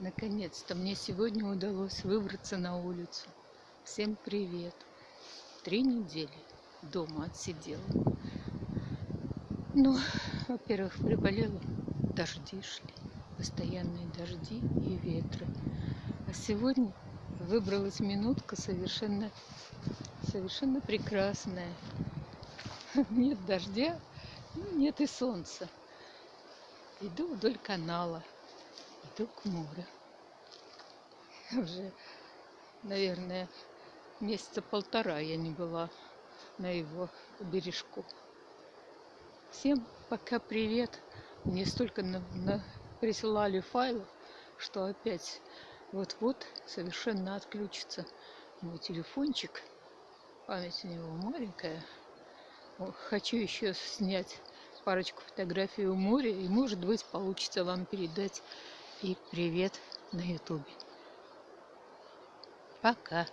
Наконец-то мне сегодня удалось выбраться на улицу. Всем привет! Три недели дома отсидела. Ну, во-первых, приболела, дожди шли, постоянные дожди и ветры. А сегодня выбралась минутка совершенно, совершенно прекрасная. Нет дождя, нет и солнца. Иду вдоль канала к морю. Уже, наверное, месяца полтора я не была на его бережку. Всем пока привет. Мне столько на, на, присылали файлов, что опять вот-вот совершенно отключится мой телефончик. Память у него маленькая. Хочу еще снять парочку фотографий у моря, и может быть получится вам передать и привет на ютубе. Пока.